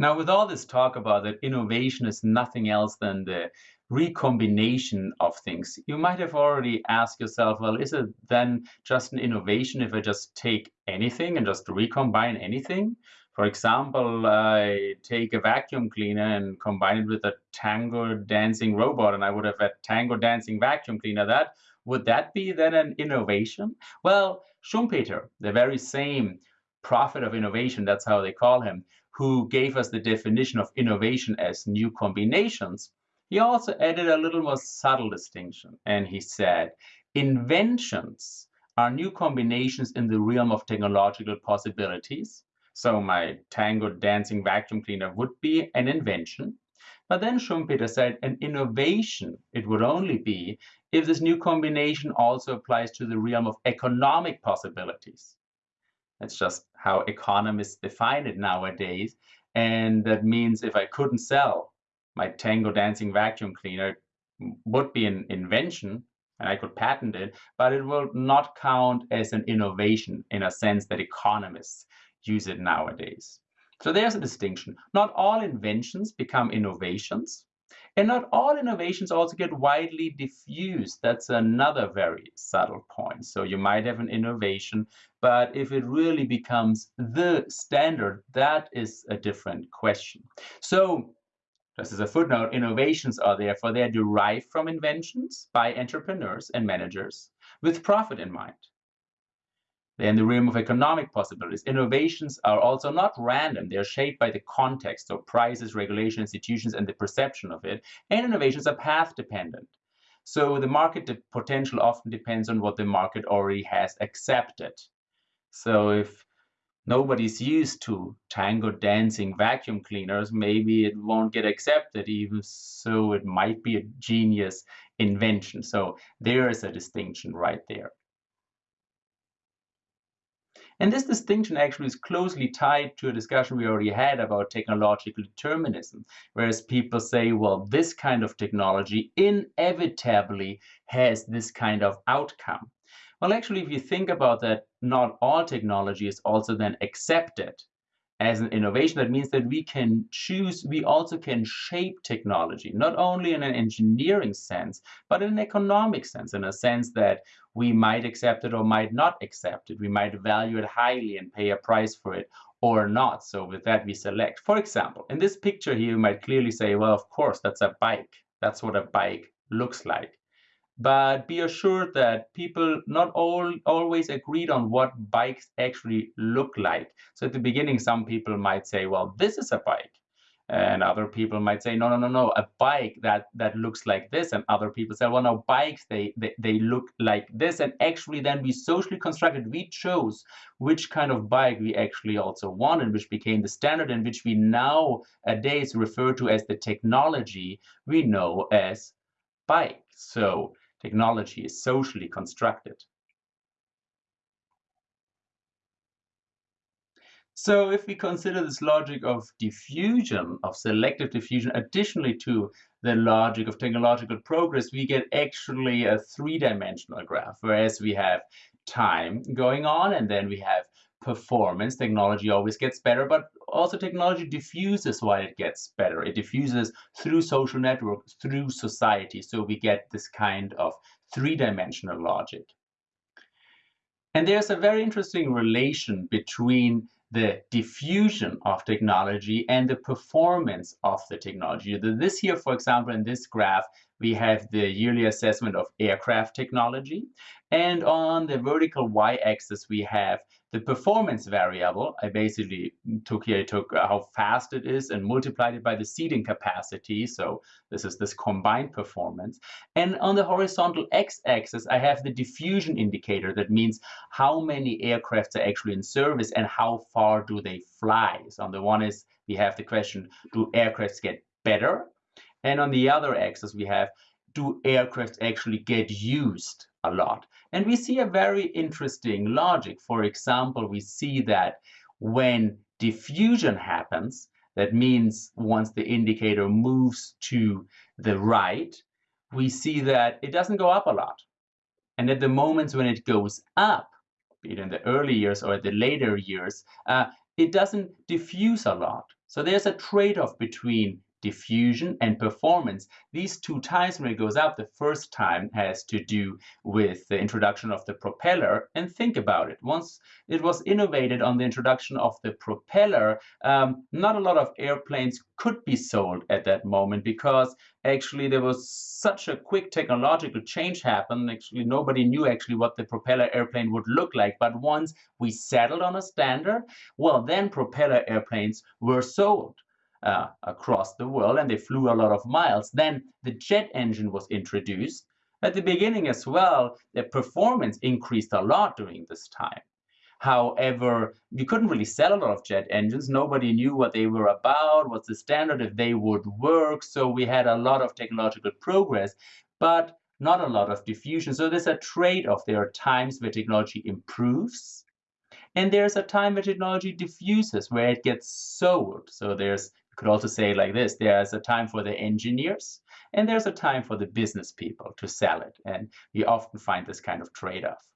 Now, with all this talk about that innovation is nothing else than the recombination of things, you might have already asked yourself, well, is it then just an innovation if I just take anything and just recombine anything? For example, I take a vacuum cleaner and combine it with a tango dancing robot, and I would have a tango dancing vacuum cleaner. That would that be then an innovation? Well, Schumpeter, the very same prophet of innovation, that's how they call him, who gave us the definition of innovation as new combinations, he also added a little more subtle distinction. And he said, inventions are new combinations in the realm of technological possibilities so my Tango dancing vacuum cleaner would be an invention. But then Schumpeter said an innovation, it would only be if this new combination also applies to the realm of economic possibilities. That's just how economists define it nowadays. And that means if I couldn't sell my Tango dancing vacuum cleaner, would be an invention and I could patent it, but it will not count as an innovation in a sense that economists use it nowadays. So there's a distinction. Not all inventions become innovations, and not all innovations also get widely diffused. That's another very subtle point. So you might have an innovation, but if it really becomes the standard, that is a different question. So just as a footnote, innovations are therefore they're derived from inventions by entrepreneurs and managers with profit in mind. In the realm of economic possibilities. Innovations are also not random. They're shaped by the context, so prices, regulation, institutions, and the perception of it. And innovations are path dependent. So the market potential often depends on what the market already has accepted. So if nobody's used to tango dancing vacuum cleaners, maybe it won't get accepted, even so it might be a genius invention. So there is a distinction right there. And this distinction actually is closely tied to a discussion we already had about technological determinism, whereas people say, well, this kind of technology inevitably has this kind of outcome. Well, actually, if you think about that, not all technology is also then accepted as an innovation. That means that we can choose, we also can shape technology, not only in an engineering sense, but in an economic sense, in a sense that we might accept it or might not accept it. We might value it highly and pay a price for it or not. So with that, we select. For example, in this picture here, you might clearly say, well, of course, that's a bike. That's what a bike looks like. But be assured that people not all always agreed on what bikes actually look like. So at the beginning, some people might say, well, this is a bike. And other people might say, no, no, no, no, a bike that, that looks like this. And other people say, well, no, bikes, they, they, they look like this. And actually then we socially constructed, we chose which kind of bike we actually also wanted, which became the standard and which we nowadays refer to as the technology we know as bike. So Technology is socially constructed. So if we consider this logic of diffusion, of selective diffusion, additionally to the logic of technological progress, we get actually a three-dimensional graph, whereas we have time going on, and then we have performance. Technology always gets better, but also technology diffuses while it gets better. It diffuses through social networks, through society. So we get this kind of three-dimensional logic. And there's a very interesting relation between the diffusion of technology and the performance of the technology. This here, for example, in this graph, we have the yearly assessment of aircraft technology. And on the vertical y-axis, we have the performance variable. I basically took here, I took uh, how fast it is and multiplied it by the seating capacity. So this is this combined performance. And on the horizontal x-axis, I have the diffusion indicator. That means how many aircrafts are actually in service and how far do they fly. So on the one is we have the question, do aircrafts get better? And on the other axis, we have, do aircraft actually get used a lot? And we see a very interesting logic. For example, we see that when diffusion happens, that means once the indicator moves to the right, we see that it doesn't go up a lot. And at the moments when it goes up, be it in the early years or the later years, uh, it doesn't diffuse a lot. So there's a trade-off between diffusion and performance. These two times when it goes up, the first time has to do with the introduction of the propeller. And think about it. Once it was innovated on the introduction of the propeller, um, not a lot of airplanes could be sold at that moment because actually there was such a quick technological change happened. Actually, nobody knew actually what the propeller airplane would look like. But once we settled on a standard, well, then propeller airplanes were sold uh, across the world and they flew a lot of miles. Then the jet engine was introduced. At the beginning as well, the performance increased a lot during this time. However, you couldn't really sell a lot of jet engines. Nobody knew what they were about, what's the standard, if they would work. So we had a lot of technological progress, but not a lot of diffusion. So there's a trade-off. There are times where technology improves, and there's a time where technology diffuses, where it gets sold. So there's could also say like this, there's a time for the engineers and there's a time for the business people to sell it. And we often find this kind of trade-off.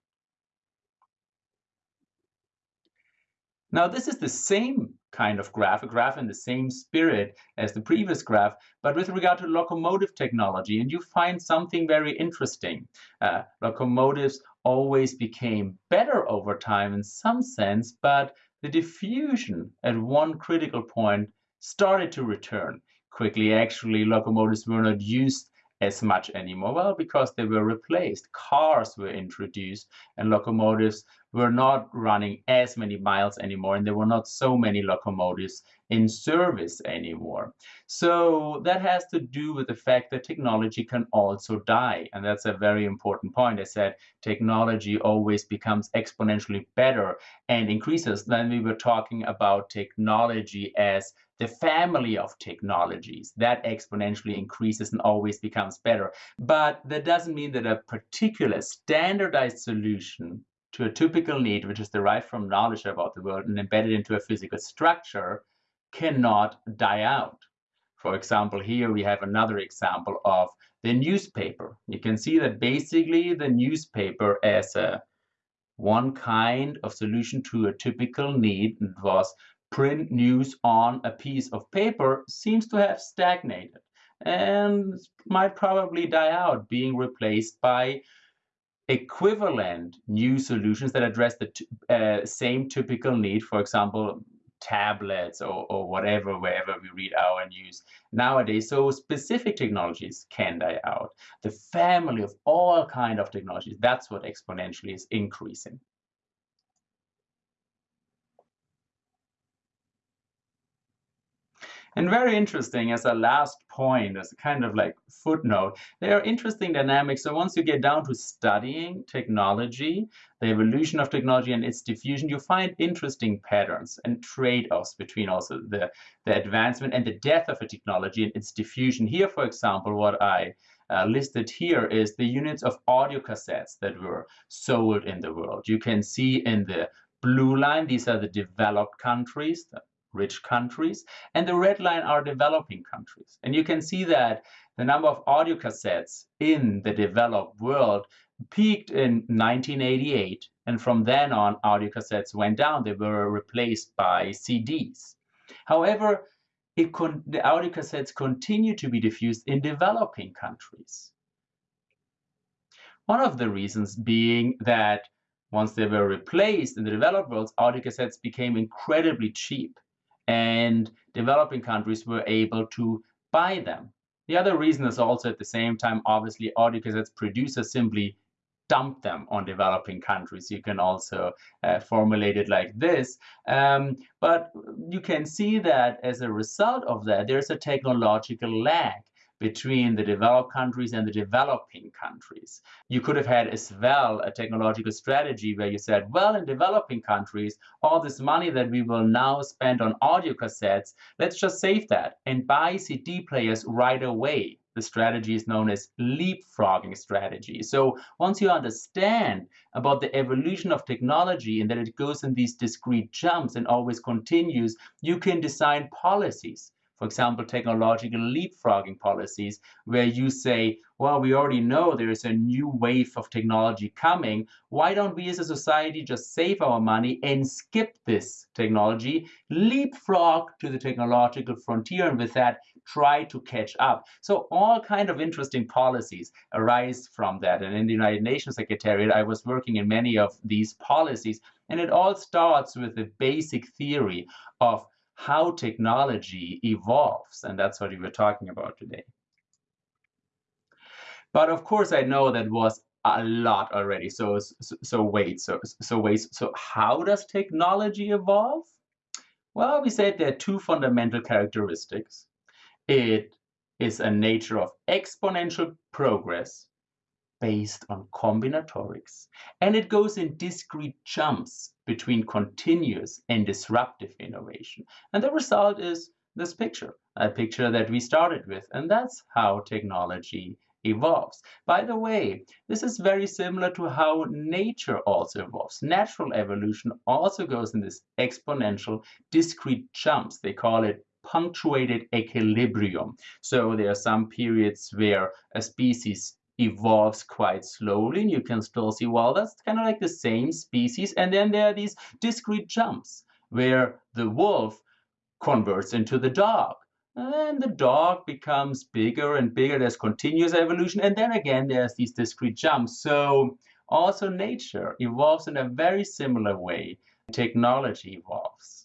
Now, this is the same kind of graph, a graph in the same spirit as the previous graph, but with regard to locomotive technology. And you find something very interesting. Uh, locomotives always became better over time in some sense, but the diffusion at one critical point started to return quickly. Actually, locomotives were not used as much anymore. Well, because they were replaced. Cars were introduced, and locomotives were not running as many miles anymore, and there were not so many locomotives in service anymore. So that has to do with the fact that technology can also die. And that's a very important point. I said technology always becomes exponentially better and increases. Then we were talking about technology as the family of technologies that exponentially increases and always becomes better. But that doesn't mean that a particular standardized solution to a typical need, which is derived from knowledge about the world and embedded into a physical structure, cannot die out. For example, here we have another example of the newspaper. You can see that basically the newspaper as a one kind of solution to a typical need was print news on a piece of paper seems to have stagnated and might probably die out, being replaced by equivalent new solutions that address the uh, same typical need, for example, tablets or, or whatever, wherever we read our news nowadays. So specific technologies can die out. The family of all kind of technologies, that's what exponentially is increasing. And very interesting as a last point, as a kind of like footnote, there are interesting dynamics. So once you get down to studying technology, the evolution of technology and its diffusion, you find interesting patterns and trade-offs between also the, the advancement and the death of a technology and its diffusion. Here, for example, what I uh, listed here is the units of audio cassettes that were sold in the world. You can see in the blue line, these are the developed countries, rich countries, and the red line are developing countries. And you can see that the number of audio cassettes in the developed world peaked in 1988, and from then on, audio cassettes went down. They were replaced by CDs. However, the audio cassettes continue to be diffused in developing countries. One of the reasons being that once they were replaced in the developed world, audio cassettes became incredibly cheap and developing countries were able to buy them. The other reason is also at the same time, obviously, audio cassettes producers simply dump them on developing countries. You can also uh, formulate it like this. Um, but you can see that as a result of that, there's a technological lag between the developed countries and the developing countries. You could have had as well a technological strategy where you said, well, in developing countries, all this money that we will now spend on audio cassettes, let's just save that and buy CD players right away. The strategy is known as leapfrogging strategy. So once you understand about the evolution of technology and that it goes in these discrete jumps and always continues, you can design policies for example, technological leapfrogging policies, where you say, well, we already know there is a new wave of technology coming. Why don't we as a society just save our money and skip this technology, leapfrog to the technological frontier, and with that, try to catch up. So all kind of interesting policies arise from that. And in the United Nations Secretariat, I was working in many of these policies. And it all starts with the basic theory of how technology evolves. And that's what we were talking about today. But of course, I know that was a lot already. So, so, so wait, so, so wait, so how does technology evolve? Well, we said there are two fundamental characteristics. It is a nature of exponential progress based on combinatorics, and it goes in discrete jumps between continuous and disruptive innovation. And the result is this picture, a picture that we started with, and that's how technology evolves. By the way, this is very similar to how nature also evolves. Natural evolution also goes in this exponential discrete jumps. They call it punctuated equilibrium. So there are some periods where a species evolves quite slowly and you can still see well that's kind of like the same species and then there are these discrete jumps where the wolf converts into the dog and the dog becomes bigger and bigger there's continuous evolution and then again there's these discrete jumps. So also nature evolves in a very similar way. Technology evolves